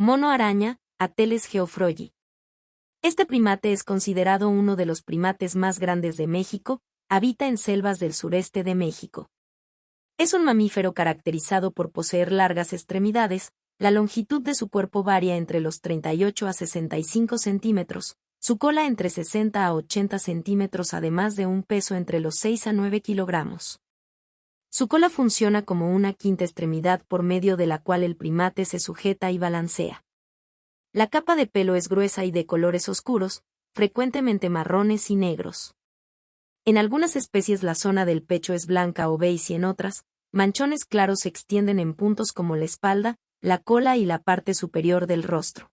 Mono araña, Ateles geoffroyi. Este primate es considerado uno de los primates más grandes de México, habita en selvas del sureste de México. Es un mamífero caracterizado por poseer largas extremidades, la longitud de su cuerpo varía entre los 38 a 65 centímetros, su cola entre 60 a 80 centímetros además de un peso entre los 6 a 9 kilogramos. Su cola funciona como una quinta extremidad por medio de la cual el primate se sujeta y balancea. La capa de pelo es gruesa y de colores oscuros, frecuentemente marrones y negros. En algunas especies la zona del pecho es blanca o beige y en otras, manchones claros se extienden en puntos como la espalda, la cola y la parte superior del rostro.